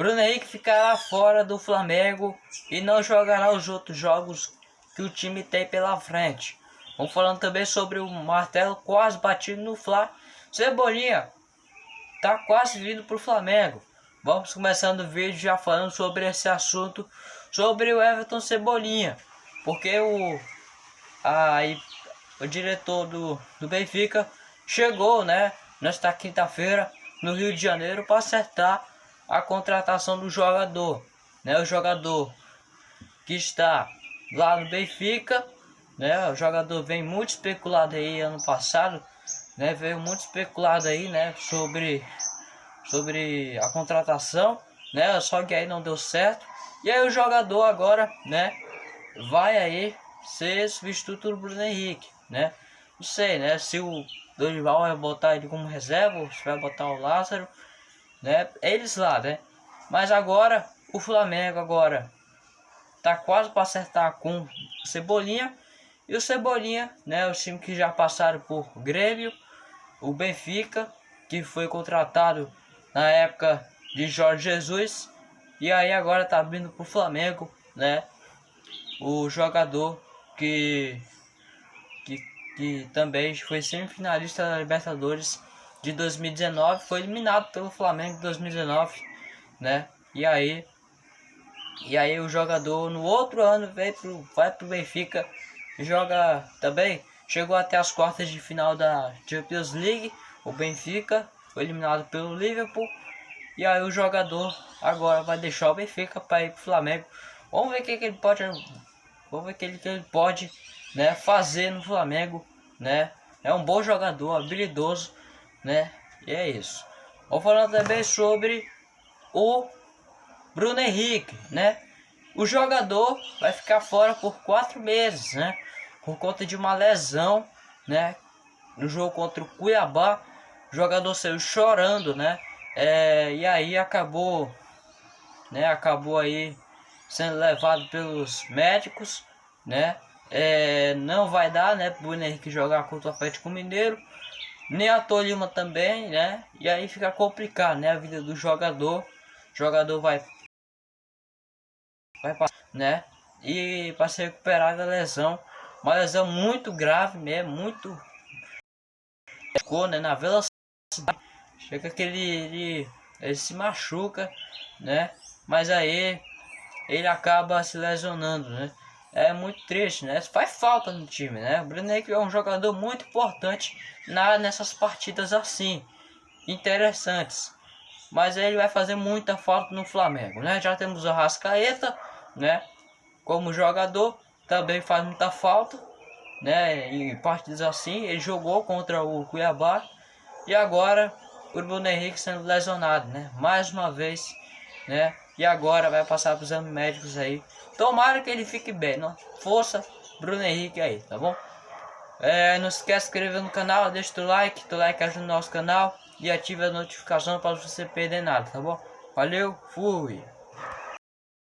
Bruno Henrique ficará fora do Flamengo e não jogará os outros jogos que o time tem pela frente. Vamos falando também sobre o martelo quase batido no Fla. Cebolinha tá quase vindo pro Flamengo. Vamos começando o vídeo já falando sobre esse assunto, sobre o Everton Cebolinha. Porque o, a, o diretor do, do Benfica chegou, né, nesta quinta-feira no Rio de Janeiro para acertar a contratação do jogador, né? O jogador que está lá no Benfica, né? O jogador vem muito especulado aí ano passado, né? Veio muito especulado aí, né? Sobre sobre a contratação, né? Só que aí não deu certo. E aí o jogador agora, né? Vai aí ser substituto do Bruno Henrique, né? Não sei, né? Se o Dorival vai botar ele como reserva, se vai botar o Lázaro né? Eles lá, né? Mas agora o Flamengo agora tá quase para acertar com o Cebolinha e o Cebolinha, né? Os times que já passaram por Grêmio, o Benfica, que foi contratado na época de Jorge Jesus e aí agora tá vindo pro Flamengo, né? O jogador que que, que também foi semifinalista da Libertadores de 2019 foi eliminado pelo Flamengo em 2019, né? E aí e aí o jogador no outro ano veio pro, vai pro Benfica joga também chegou até as quartas de final da Champions League. O Benfica foi eliminado pelo Liverpool e aí o jogador agora vai deixar o Benfica para ir pro Flamengo. Vamos ver o que, que ele pode vamos ver o que que ele pode né, fazer no Flamengo, né? É um bom jogador, habilidoso né? E é isso. Vou falar também sobre o Bruno Henrique, né? O jogador vai ficar fora por quatro meses, né? Por conta de uma lesão, né? No jogo contra o Cuiabá, o jogador saiu chorando, né? É, e aí acabou, né? Acabou aí sendo levado pelos médicos, né? É, não vai dar, né? Bruno Henrique jogar contra o Atlético Mineiro nem a Tolima também, né? E aí fica complicado, né? A vida do jogador. O jogador vai vai passar, né? E para se recuperar da lesão, uma lesão muito grave mesmo, muito ficou, né, na velocidade. Chega que ele, ele, ele se machuca, né? Mas aí ele acaba se lesionando, né? É muito triste, né? Faz falta no time, né? O Bruno Henrique é um jogador muito importante na, nessas partidas assim, interessantes. Mas ele vai fazer muita falta no Flamengo, né? Já temos o Rascaeta, né? Como jogador, também faz muita falta, né? Em partidas assim, ele jogou contra o Cuiabá e agora o Bruno Henrique sendo lesionado, né? Mais uma vez, né? E agora vai passar para os exames médicos aí. Tomara que ele fique bem, não? Força, Bruno Henrique aí, tá bom? É, não esquece de se inscrever no canal, deixa o like, o like ajuda o nosso canal e ative a notificação para você perder nada, tá bom? Valeu, fui!